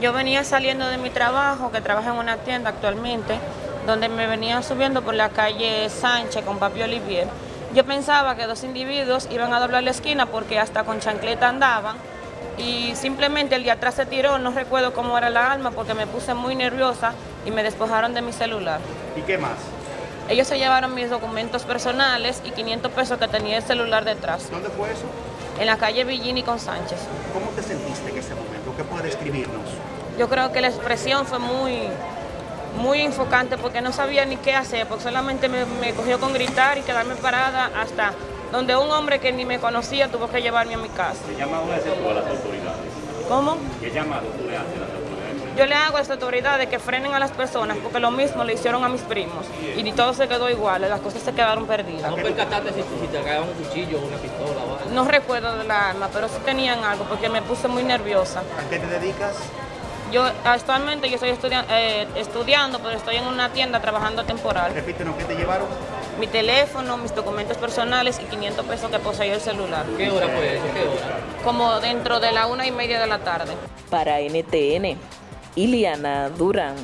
Yo venía saliendo de mi trabajo, que trabajo en una tienda actualmente, donde me venían subiendo por la calle Sánchez con Papi Olivier. Yo pensaba que dos individuos iban a doblar la esquina porque hasta con chancleta andaban y simplemente el de atrás se tiró, no recuerdo cómo era la alma porque me puse muy nerviosa y me despojaron de mi celular. ¿Y qué más? Ellos se llevaron mis documentos personales y 500 pesos que tenía el celular detrás, ¿Dónde fue eso? En la calle Villini con Sánchez. ¿Cómo te sentiste en ese momento? ¿Qué puede describirnos? Yo creo que la expresión fue muy, muy enfocante porque no sabía ni qué hacer, porque solamente me, me cogió con gritar y quedarme parada hasta donde un hombre que ni me conocía tuvo que llevarme a mi casa. ¿Qué llamado haces tú a las autoridades? ¿Cómo? ¿Qué llamado tú le haces a las autoridades? Yo le hago a las autoridades que frenen a las personas porque lo mismo le hicieron a mis primos y ni todo se quedó igual, las cosas se quedaron perdidas. No percataste si, si te agarraban un cuchillo o una pistola o algo. No recuerdo de la arma, pero sí tenían algo porque me puse muy nerviosa. ¿A qué te dedicas? Yo actualmente yo estoy estudia- eh, estudiando, pero estoy en una tienda trabajando temporal. Repítenos, ¿qué te llevaron? Mi teléfono, mis documentos personales y 500 pesos que poseía el celular. ¿Qué hora fue eso? ¿Qué hora? Como dentro de la una y media de la tarde. Para NTN, Iliana Durán.